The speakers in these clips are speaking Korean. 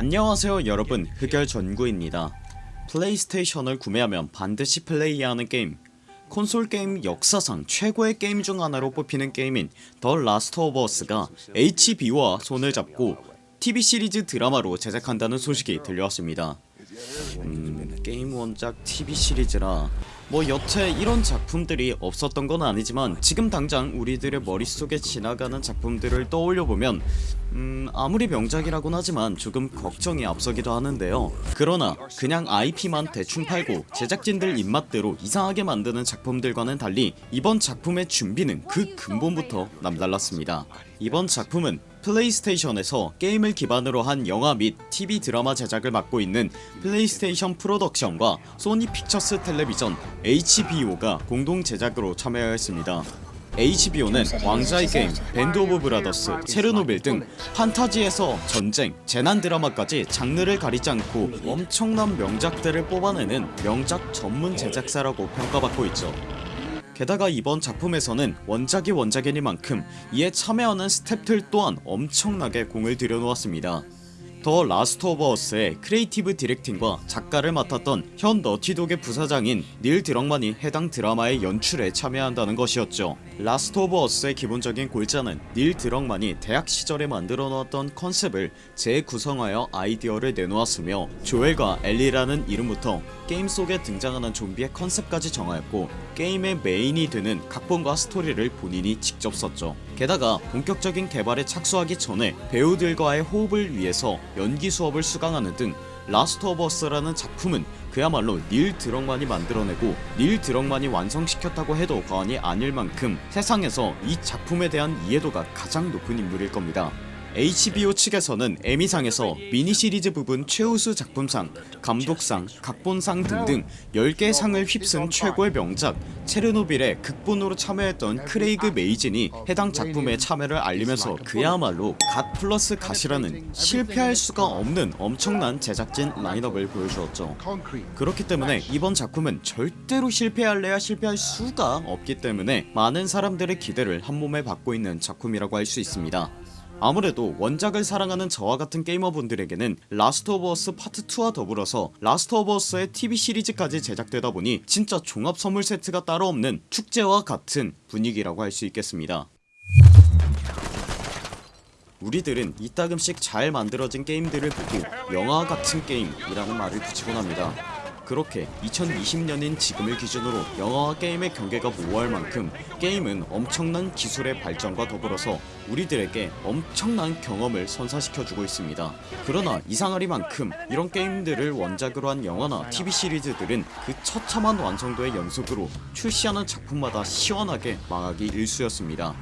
안녕하세요 여러분. 흑열 전구입니다. PlayStation을 구매하면 반드시 플레이하는 게임. 콘솔 게임 역사상 최고의 게임 중 하나로 뽑히는 게임인 The Last of Us가 HBO와 손을 잡고 TV 시리즈 드라마로 제작한다는 소식이 들려왔습니다. 음... 게임 원작 TV 시리즈라 뭐 여태 이런 작품들이 없었던 건 아니지만 지금 당장 우리들의 머릿속에 지나가는 작품들을 떠올려보면 음 아무리 명작이라곤 하지만 조금 걱정이 앞서기도 하는데요. 그러나 그냥 IP만 대충 팔고 제작진들 입맛대로 이상하게 만드는 작품들과는 달리 이번 작품의 준비는 그 근본부터 남달랐습니다 이번 작품은 PlayStation에서 게임을 기반으로 한 영화 및 TV 드라마 제작을 맡고 있는 PlayStation Production과 Sony Pictures Television HBO가 공동 제작으로 참여하였습니다. HBO는 왕좌의 게임, 밴드 오브 브라더스, 체르노빌 등 판타지에서 전쟁, 재난 드라마까지 장르를 가리지 않고 엄청난 명작들을 뽑아내는 명작 전문 제작사라고 평가받고 있죠 게다가 이번 작품에서는 원작이 원작이니만큼 이에 참여하는 스탭들 또한 엄청나게 공을 들여놓았습니다. 더 라스트 오브 어스의 creative directing과 작가를 맡았던 현 너티독의 부사장인 닐 드럭만이 해당 드라마의 연출에 참여한다는 것이었죠. 라스트 오브 어스의 기본적인 골자는 닐 드럭만이 대학 시절에 만들어 놓았던 컨셉을 재구성하여 아이디어를 내놓았으며 조엘과 엘리라는 이름부터 게임 속에 등장하는 좀비의 컨셉까지 정하였고 게임의 메인이 되는 각본과 스토리를 본인이 직접 썼죠. 게다가 본격적인 개발에 착수하기 전에 배우들과의 호흡을 위해서 연기 수업을 수강하는 등 라스트 오브 어스라는 작품은 그야말로 닐 드럭만이 만들어내고 닐 드럭만이 완성시켰다고 해도 과언이 아닐 만큼 세상에서 이 작품에 대한 이해도가 가장 높은 인물일 겁니다 HBO 측에서는 에미상에서 미니시리즈 부문 최우수 작품상, 감독상, 각본상 등등 10개 상을 휩쓴 최고의 명작 체르노빌의 극본으로 참여했던 크레이그 메이진이 해당 작품에 참여를 알리면서 그야말로 God plus God이라는 실패할 수가 없는 엄청난 제작진 라인업을 보여주었죠. 그렇기 때문에 이번 작품은 절대로 실패할래야 실패할 수가 없기 때문에 많은 사람들의 기대를 한몸에 받고 있는 작품이라고 할 수 있습니다 아무래도 원작을 사랑하는 저와 같은 게이머분들에게는 라스트 오브 어스 파트 2와 더불어서 라스트 오브 어스의 TV 시리즈까지 제작되다 보니 진짜 종합 선물 세트가 따로 없는 축제와 같은 분위기라고 할 수 있겠습니다. 우리들은 이따금씩 잘 만들어진 게임들을 보고 영화 같은 게임이라는 말을 붙이곤 합니다 그렇게 2020년인 지금을 기준으로 영화와 게임의 경계가 모호할 만큼 게임은 엄청난 기술의 발전과 더불어서 우리들에게 엄청난 경험을 선사시켜주고 있습니다. 그러나 이상하리만큼 이런 게임들을 원작으로 한 영화나 TV 시리즈들은 그 처참한 완성도의 연속으로 출시하는 작품마다 시원하게 망하기 일쑤였습니다.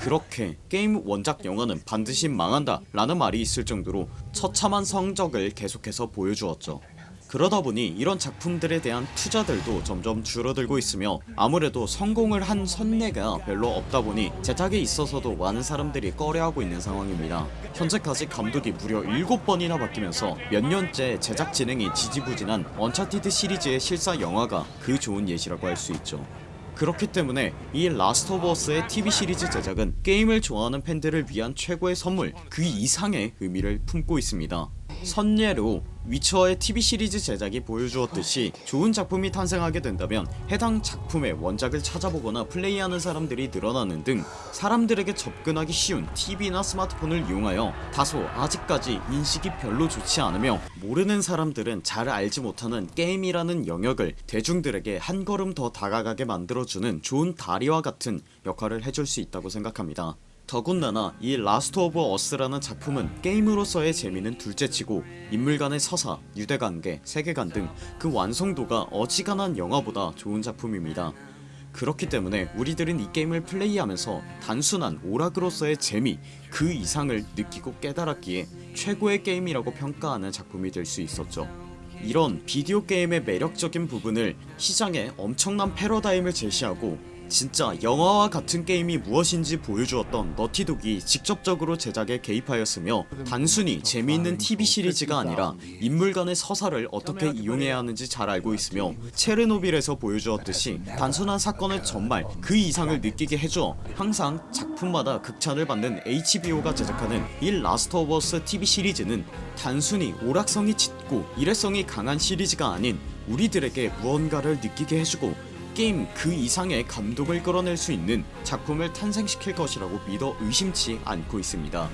그렇게 게임 원작 영화는 반드시 망한다 라는 말이 있을 정도로 처참한 성적을 계속해서 보여주었죠 그러다 보니 이런 작품들에 대한 투자들도 점점 줄어들고 있으며 아무래도 성공을 한 선례가 별로 없다 보니 제작에 있어서도 많은 사람들이 꺼려하고 있는 상황입니다. 현재까지 감독이 무려 7번이나 바뀌면서 몇 년째 제작 진행이 지지부진한 언차티드 시리즈의 실사 영화가 그 좋은 예시라고 할 수 있죠. 그렇기 때문에 이 라스트 오브 어스의 TV 시리즈 제작은 게임을 좋아하는 팬들을 위한 최고의 선물 그 이상의 의미를 품고 있습니다 선례로 위쳐의 TV 시리즈 제작이 보여주었듯이 좋은 작품이 탄생하게 된다면 해당 작품의 원작을 찾아보거나 플레이하는 사람들이 늘어나는 등 사람들에게 접근하기 쉬운 TV나 스마트폰을 이용하여 다소 아직까지 인식이 별로 좋지 않으며 모르는 사람들은 잘 알지 못하는 게임이라는 영역을 대중들에게 한 걸음 더 다가가게 만들어주는 좋은 다리와 같은 역할을 해줄 수 있다고 생각합니다 더군다나 이 라스트 오브 어스라는 작품은 게임으로서의 재미는 둘째치고 인물 간의 서사, 유대관계, 세계관 등 그 완성도가 어지간한 영화보다 좋은 작품입니다. 그렇기 때문에 우리들은 이 게임을 플레이하면서 단순한 오락으로서의 재미 그 이상을 느끼고 깨달았기에 최고의 게임이라고 평가하는 작품이 될 수 있었죠. 이런 비디오 게임의 매력적인 부분을 시장에 엄청난 패러다임을 제시하고 진짜 영화와 같은 게임이 무엇인지 보여주었던 너티독이 직접적으로 제작에 개입하였으며 단순히 재미있는 TV 시리즈가 아니라 인물 간의 서사를 어떻게 이용해야 하는지 잘 알고 있으며 체르노빌에서 보여주었듯이 단순한 사건의 전말 그 이상을 느끼게 해줘 항상 작품마다 극찬을 받는 HBO가 제작하는 이 라스트 오브 어스 TV 시리즈는 단순히 오락성이 짙고 일회성이 강한 시리즈가 아닌 우리들에게 무언가를 느끼게 해주고 게임 그 이상의 감동을 끌어낼 수 있는 작품을 탄생시킬 것이라고 믿어 의심치 않고 있습니다.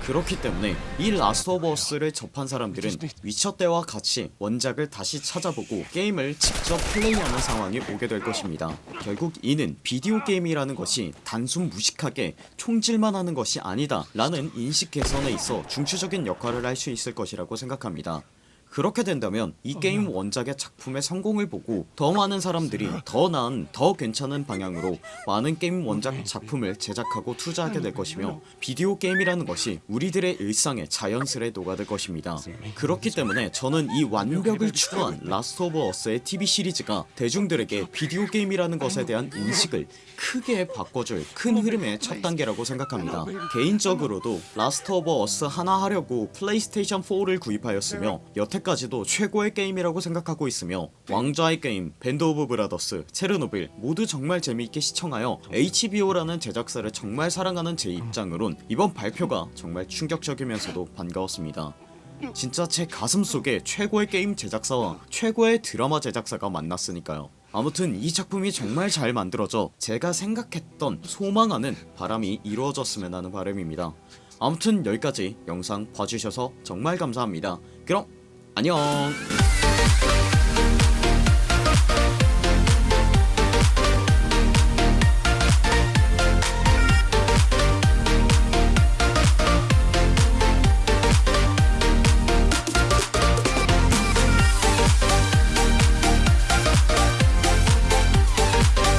그렇기 때문에 이 라스트 오브 어스를 접한 사람들은 위쳐 때와 같이 원작을 다시 찾아보고 게임을 직접 플레이하는 상황이 오게 될 것입니다. 결국 이는 비디오 게임이라는 것이 단순 무식하게 총질만 하는 것이 아니다 라는 인식 개선에 있어 중추적인 역할을 할 수 있을 것이라고 생각합니다 그렇게 된다면 이 게임 원작의 작품의 성공을 보고 더 많은 사람들이 더 나은 더 괜찮은 방향으로 많은 게임 원작 작품을 제작하고 투자하게 될 것이며 비디오 게임이라는 것이 우리들의 일상에 자연스레 녹아들 것입니다. 그렇기 때문에 저는 이 완벽을 추구한 라스트 오브 어스의 TV 시리즈가 대중들에게 비디오 게임이라는 것에 대한 인식을 크게 바꿔줄 큰 흐름의 첫 단계라고 생각합니다. 개인적으로도 라스트 오브 어스 하나 하려고 플레이스테이션 4를 구입하였으며 여태까지도 최고의 게임이라고 생각하고 있으며 왕좌의 게임, 밴드 오브 브라더스, 체르노빌 모두 정말 재미있게 시청하여 HBO라는 제작사를 정말 사랑하는 제 입장으론 이번 발표가 정말 충격적이면서도 반가웠습니다. 진짜 제 가슴속에 최고의 게임 제작사와 최고의 드라마 제작사가 만났으니까요. 아무튼 이 작품이 정말 잘 만들어져 제가 생각했던 소망하는 바람이 이루어졌으면 하는 바람입니다. 아무튼 여기까지 영상 봐주셔서 정말 감사합니다. 그럼 안녕